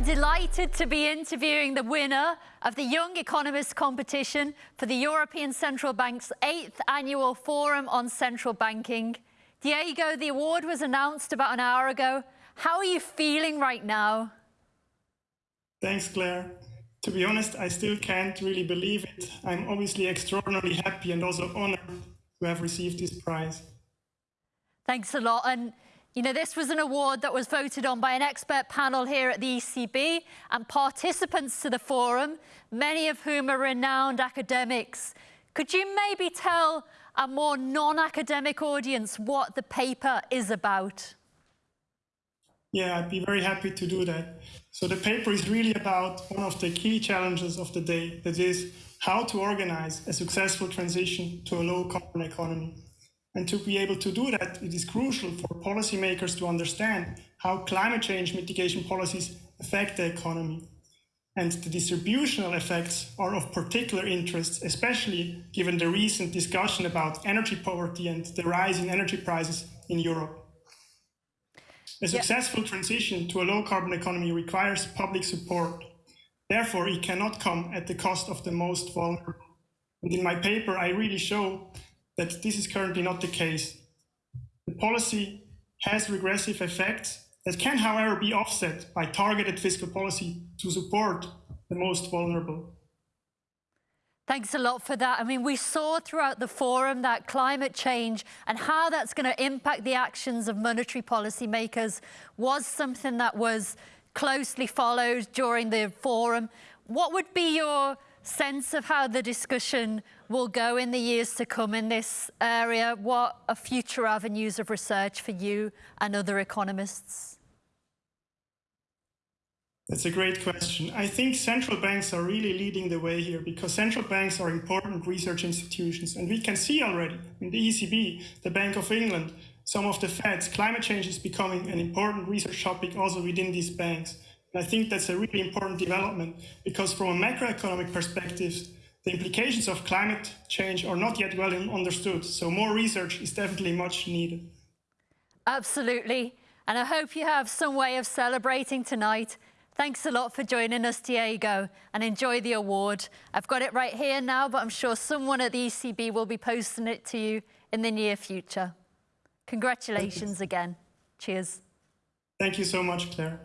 delighted to be interviewing the winner of the Young Economist competition for the European Central Bank's eighth annual Forum on Central Banking. Diego, the award was announced about an hour ago. How are you feeling right now? Thanks, Claire. To be honest, I still can't really believe it. I'm obviously extraordinarily happy and also honored to have received this prize. Thanks a lot. And you know, this was an award that was voted on by an expert panel here at the ECB and participants to the forum, many of whom are renowned academics. Could you maybe tell a more non-academic audience what the paper is about? Yeah, I'd be very happy to do that. So the paper is really about one of the key challenges of the day, that is how to organize a successful transition to a low carbon economy. And to be able to do that, it is crucial for policymakers to understand how climate change mitigation policies affect the economy. And the distributional effects are of particular interest, especially given the recent discussion about energy poverty and the rise in energy prices in Europe. A successful transition to a low carbon economy requires public support. Therefore, it cannot come at the cost of the most vulnerable. And in my paper, I really show that this is currently not the case. The policy has regressive effects that can, however, be offset by targeted fiscal policy to support the most vulnerable. Thanks a lot for that. I mean, we saw throughout the forum that climate change and how that's going to impact the actions of monetary policymakers was something that was closely followed during the forum. What would be your sense of how the discussion will go in the years to come in this area? What are future avenues of research for you and other economists? That's a great question. I think central banks are really leading the way here because central banks are important research institutions. And we can see already in the ECB, the Bank of England, some of the Feds, climate change is becoming an important research topic also within these banks. And I think that's a really important development because from a macroeconomic perspective, the implications of climate change are not yet well understood. So more research is definitely much needed. Absolutely. And I hope you have some way of celebrating tonight. Thanks a lot for joining us, Diego, and enjoy the award. I've got it right here now, but I'm sure someone at the ECB will be posting it to you in the near future. Congratulations again. Cheers. Thank you so much, Claire.